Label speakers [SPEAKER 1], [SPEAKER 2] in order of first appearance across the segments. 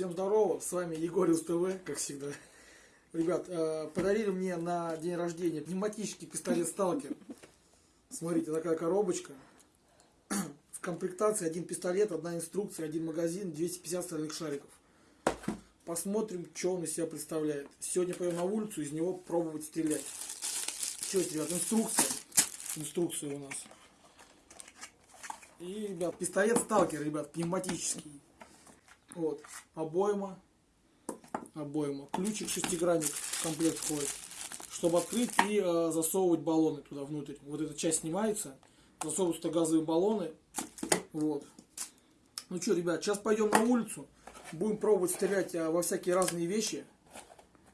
[SPEAKER 1] Всем здорово, с вами Егориус ТВ, как всегда. Ребят, э, подарили мне на день рождения пневматический пистолет Сталкер. Смотрите, такая коробочка. В комплектации один пистолет, одна инструкция, один магазин, 250 стальных шариков. Посмотрим, что он из себя представляет. Сегодня пойдем на улицу, из него пробовать стрелять. Что это, ребят, инструкция. Инструкция у нас. И, ребят, пистолет Сталкер, ребят, пневматический. Вот, обойма, обойма, ключик шестигранник в комплект входит, чтобы открыть и э, засовывать баллоны туда внутрь. Вот эта часть снимается, засовываются газовые баллоны, вот. Ну что, ребят, сейчас пойдем на улицу, будем пробовать стрелять э, во всякие разные вещи,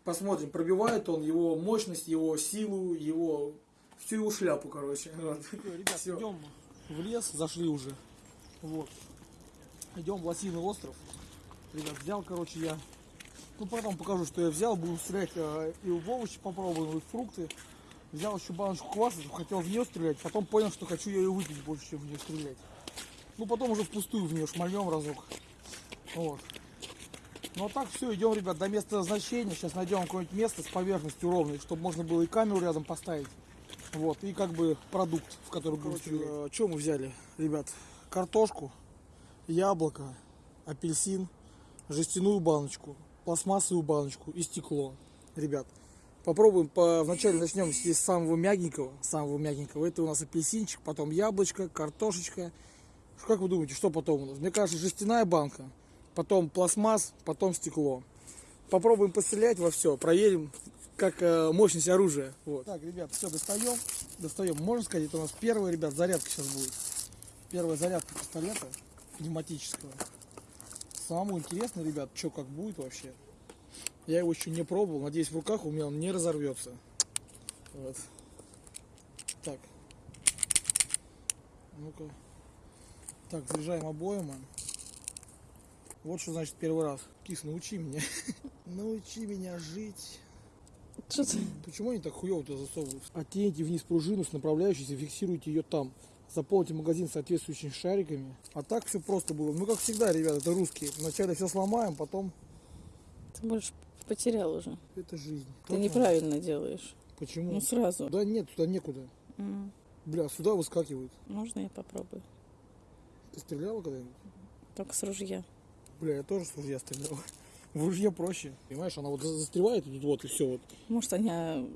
[SPEAKER 1] посмотрим, пробивает он его мощность, его силу, его всю его шляпу, короче. Вот. Ребят, идем в лес, зашли уже, вот. Идем в Лосиный остров. Ребят, взял, короче, я. Ну, потом покажу, что я взял. Буду стрелять э, и в овощи попробую, и в фрукты. Взял еще баночку кваса, хотел в нее стрелять. Потом понял, что хочу ее выпить больше, чем в нее стрелять. Ну, потом уже впустую в нее шмальнем разок. Вот. Ну, а так все, идем, ребят, до места назначения. Сейчас найдем какое-нибудь место с поверхностью ровной, чтобы можно было и камеру рядом поставить. Вот, и как бы продукт, в который будем стрелять. Э, что мы взяли, ребят? Картошку, яблоко, апельсин, жестяную баночку, пластмассовую баночку и стекло. Ребят, попробуем по... вначале начнем с самого мягенького, самого мягенького. Это у нас апельсинчик, потом яблочко, картошечка. Как вы думаете, что потом у нас? Мне кажется, жестяная банка, потом пластмасс, потом стекло. Попробуем пострелять во все, проверим, как э, мощность оружия. Вот. Так, ребят, все, достаем. Достаем. Можно сказать, это у нас первая, ребят, зарядка сейчас будет. Первая зарядка пистолета пневматического. Самое интересное, ребят, что как будет вообще. Я его еще не пробовал. Надеюсь, в руках у меня он не разорвется. Вот. Так. Ну-ка. Так, заряжаем обоим. Вот что значит первый раз. Кис, научи меня. научи меня жить.
[SPEAKER 2] Что ты?
[SPEAKER 1] Почему они так хуево-то засовывают? Оттяните вниз пружину с направляющейся, фиксируйте ее там заполните магазин соответствующими шариками. А так все просто было. Ну, как всегда, ребята, это русские. Вначале все сломаем, потом...
[SPEAKER 2] Ты больше потерял уже.
[SPEAKER 1] Это жизнь.
[SPEAKER 2] Ты как неправильно делаешь.
[SPEAKER 1] Почему?
[SPEAKER 2] Ну, сразу.
[SPEAKER 1] Да нет, туда некуда.
[SPEAKER 2] Mm.
[SPEAKER 1] Бля, сюда выскакивают.
[SPEAKER 2] Можно я попробую?
[SPEAKER 1] Ты стреляла когда-нибудь?
[SPEAKER 2] Только с ружья.
[SPEAKER 1] Бля, я тоже с ружья стрелял. В ружье проще. Понимаешь, она вот застревает тут вот и все вот.
[SPEAKER 2] Может, они а,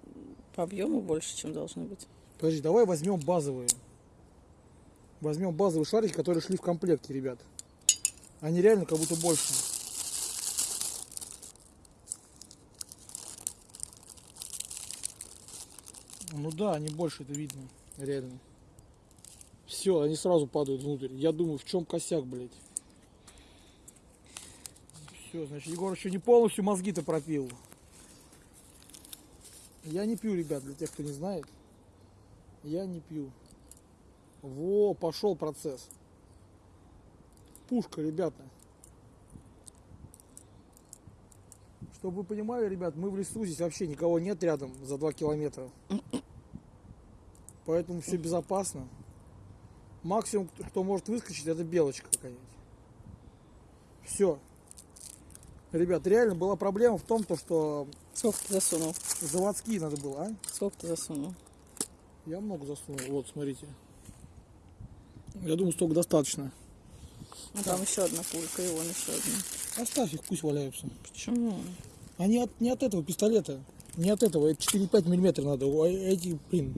[SPEAKER 2] по объему больше, чем должны быть.
[SPEAKER 1] Подожди, давай возьмем базовые. Возьмем базовые шарики, которые шли в комплекте, ребят. Они реально как будто больше. Ну да, они больше, это видно, реально. Все, они сразу падают внутрь. Я думаю, в чем косяк, блядь. Все, значит, Егор еще не полностью мозги-то пропил. Я не пью, ребят, для тех, кто не знает. Я не пью. Во, пошел процесс. Пушка, ребята. Чтобы вы понимали, ребят, мы в лесу, здесь вообще никого нет рядом за 2 километра. Поэтому все безопасно. Максимум, кто может выскочить, это белочка какая-нибудь. Все. Ребят, реально была проблема в том, то, что...
[SPEAKER 2] Сколько ты засунул?
[SPEAKER 1] Заводские надо было, а?
[SPEAKER 2] Сколько ты засунул?
[SPEAKER 1] Я много засунул. Вот, смотрите. Я думаю, столько достаточно.
[SPEAKER 2] Ну там еще одна пулька, и вон еще одна.
[SPEAKER 1] Оставь их, пусть валяются.
[SPEAKER 2] Почему?
[SPEAKER 1] Они от, не от этого пистолета. Не от этого. Это 4,5 миллиметра надо. А эти, блин.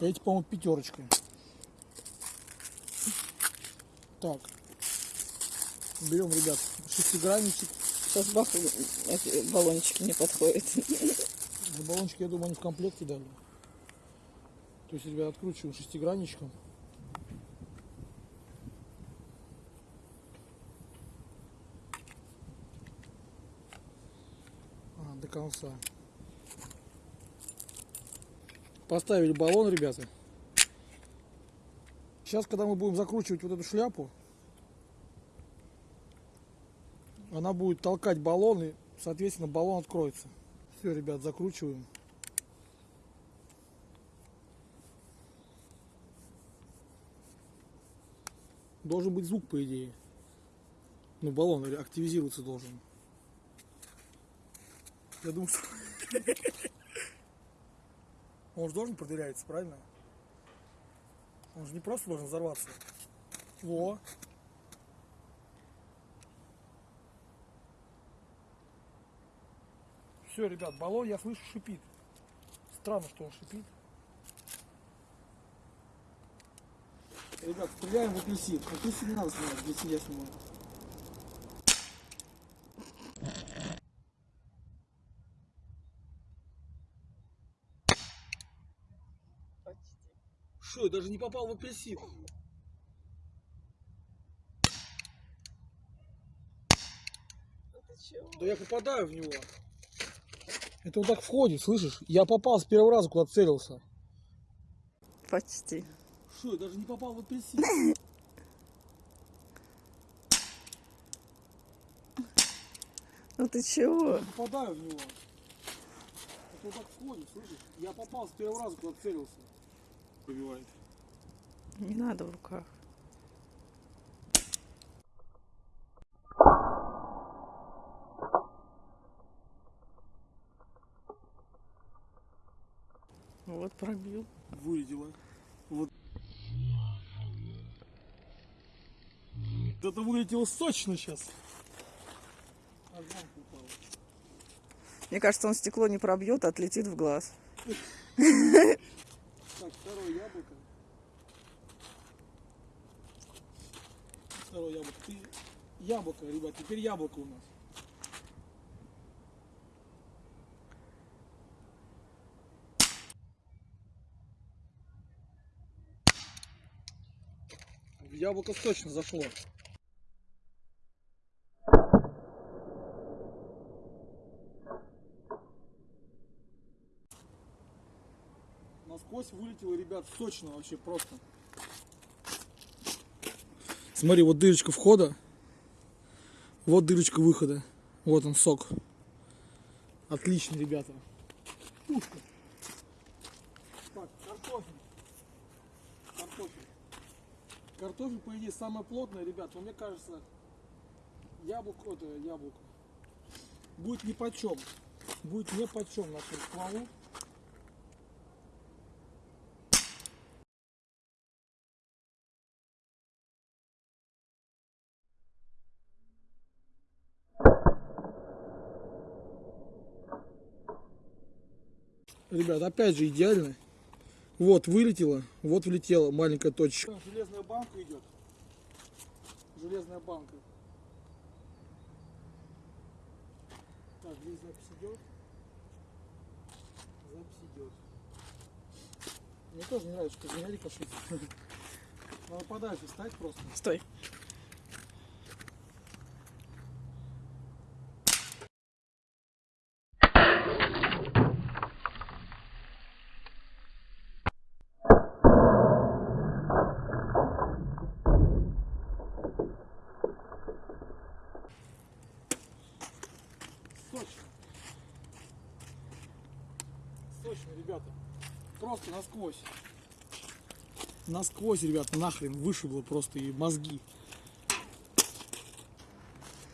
[SPEAKER 1] Эти, по-моему, пятерочка. Так. Берем, ребят, шестигранничек.
[SPEAKER 2] Сейчас бах, эти баллончики не подходят.
[SPEAKER 1] Баллончики, я думаю, они в комплекте дали. То есть, ребят, откручиваем шестигранничком. до конца. Поставили баллон, ребята. Сейчас, когда мы будем закручивать вот эту шляпу, она будет толкать баллон, и, соответственно, баллон откроется. Все, ребят, закручиваем. Должен быть звук, по идее. Ну, баллон активизироваться должен. Я думаю, что... Он же должен проверяться, правильно? Он же не просто должен взорваться. Во. Все, ребят, баллон, я слышу, шипит. Странно, что он шипит. Ребят, стреляем в апельсин. Апельсин не надо снимать, апельсин я снимаю. Даже не попал в апельсин. Да я попадаю в него. Это вот так входит, слышишь? Я попал с первого раза, куда целился.
[SPEAKER 2] Почти.
[SPEAKER 1] Что, я даже не попал в апельсин.
[SPEAKER 2] Ну ты чего?
[SPEAKER 1] Я попадаю в него. Это вот так входит, слышишь? Я попал с первого раза, куда целился. Пробивает.
[SPEAKER 2] Не надо в руках. Вот пробил.
[SPEAKER 1] Вылетело. Вот. Это вылетело сочно сейчас.
[SPEAKER 2] Мне кажется, он стекло не пробьет, а отлетит в глаз.
[SPEAKER 1] Так, второе яблоко. Второе яблоко. Ты... Яблоко, ребят, теперь яблоко у нас. Яблоко точно зашло. Насквозь вылетело, ребят, сочно вообще просто. Смотри, вот дырочка входа, вот дырочка выхода. Вот он, сок. Отлично, ребята. Пушка. Так, картофель. Картофель. Картофель, по идее, самое плотное, ребят. Но мне кажется, яблоко, это яблоко, будет ни почем. Будет не почем нашему стволу. Ребят, опять же идеально. Вот вылетело, вот влетела маленькая точка. Железная банка идет. Железная банка. Так, здесь запись идет. Запись идет. Мне тоже не нравится, что зря рикошет. Надо подальше стать просто.
[SPEAKER 2] Стой.
[SPEAKER 1] Сочно. Сочно, ребята. Просто насквозь. Насквозь, ребята, нахрен вышибло просто и мозги.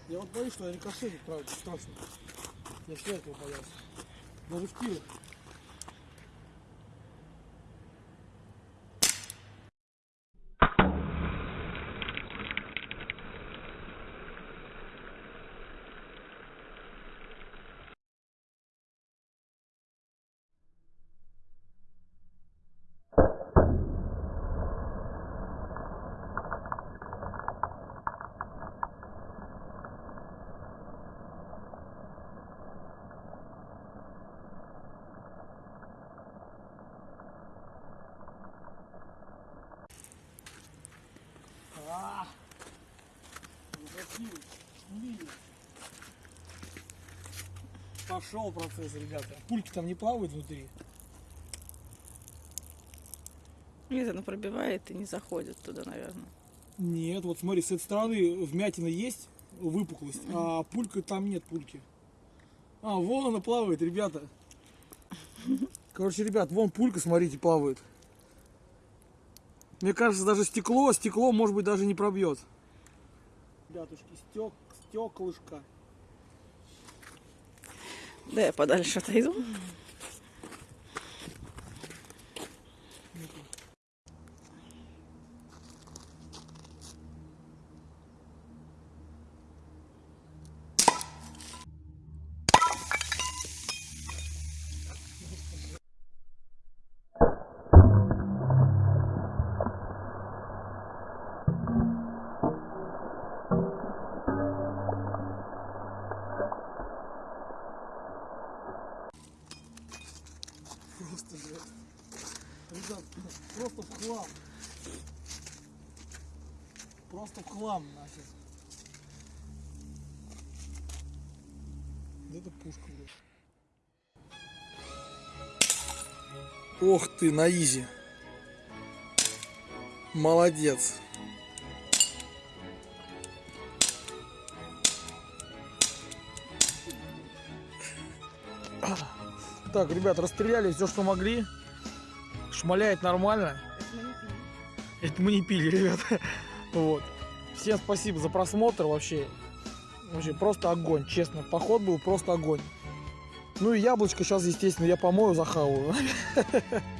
[SPEAKER 1] Я вот боюсь, что я рикошетит, правда, страшно. Я все этого боялся. Даже в тире. Пошел процесс, ребята. Пульки там не плавают внутри.
[SPEAKER 2] Нет, оно пробивает и не заходит туда, наверное.
[SPEAKER 1] Нет, вот смотри, с этой стороны вмятина есть, выпуклость, а пулька там нет пульки. А, вон она плавает, ребята. Короче, ребят, вон пулька, смотрите, плавает. Мне кажется, даже стекло, стекло, может быть, даже не пробьет. Ребятушки, стек, стеклышко.
[SPEAKER 2] Да я подальше отойду.
[SPEAKER 1] Просто в хлам нафиг. Вот это пушка, блядь. Ох ты, на изи. Молодец. Так, ребят, расстреляли все, что могли. Шмаляет нормально. Это мы не пили, ребят. Вот. Всем спасибо за просмотр вообще. Вообще просто огонь, честно. Поход был просто огонь. Ну и яблочко сейчас, естественно, я помою, захаваю.